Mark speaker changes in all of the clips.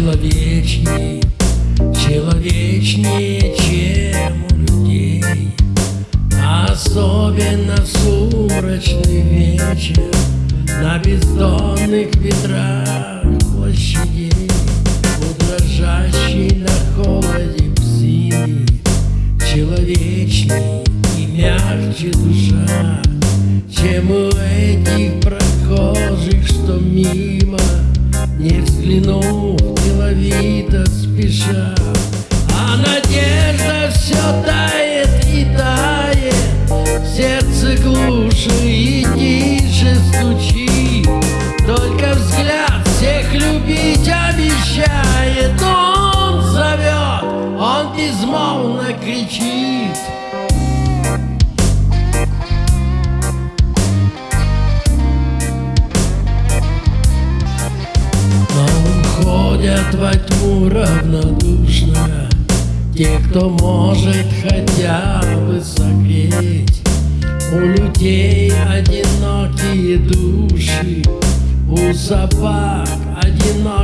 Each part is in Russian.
Speaker 1: Человечнее, человечнее, чем у людей, особенно в сумрачный вечер на бездонных ветрах площадей, у на холоде псины, человечней и мягче душа, чем у этих прохожих, что мимо не взглянул деловито спеша А надежда все тает и тает. Сердце глуше и тише стучит Только взгляд всех любить обещает. Он зовет, он безмолвно кричит равнодушно Те, кто может хотя бы согреть. У людей одинокие души У собак одинокая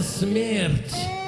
Speaker 1: смерть.